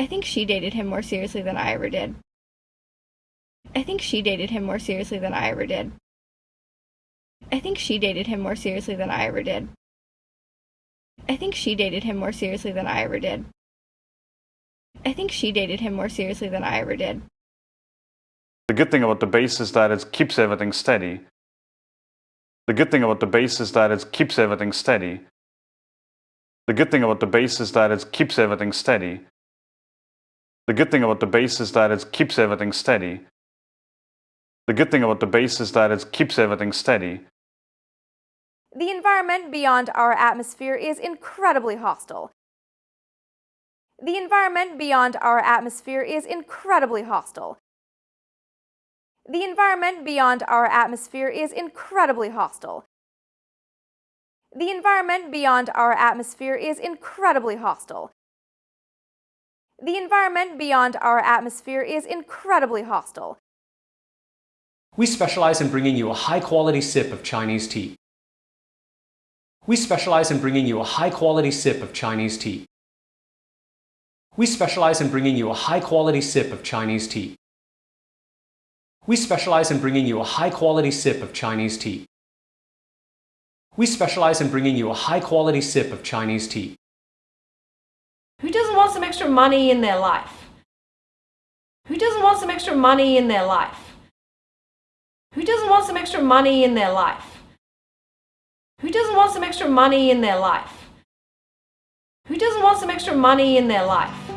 I think she dated him more seriously than I ever did. I think she dated him more seriously than I ever did. I think she dated him more seriously than I ever did. I think she dated him more seriously than I ever did. I think she dated him more seriously than I ever did. The good thing about the base is that it keeps everything steady. The good thing about the base is that it keeps everything steady. The good thing about the base is that it keeps everything steady. The good thing about the base is that it keeps everything steady. The good thing about the base is that it keeps everything steady. The environment beyond our atmosphere is incredibly hostile. The environment beyond our atmosphere is incredibly hostile. The environment beyond our atmosphere is incredibly hostile. The environment beyond our atmosphere is incredibly hostile. The environment beyond our atmosphere is incredibly hostile. We specialize in bringing you a high-quality sip of Chinese tea. We specialize in bringing you a high-quality sip of Chinese tea. We specialize in bringing you a high-quality sip of Chinese tea. We specialize in bringing you a high-quality sip of Chinese tea. We specialize in bringing you a high-quality sip of Chinese tea. Who doesn't want some extra money in their life? Who doesn't want some extra money in their life? Who doesn't want some extra money in their life? Who doesn't want some extra money in their life? Who doesn't want some extra money in their life?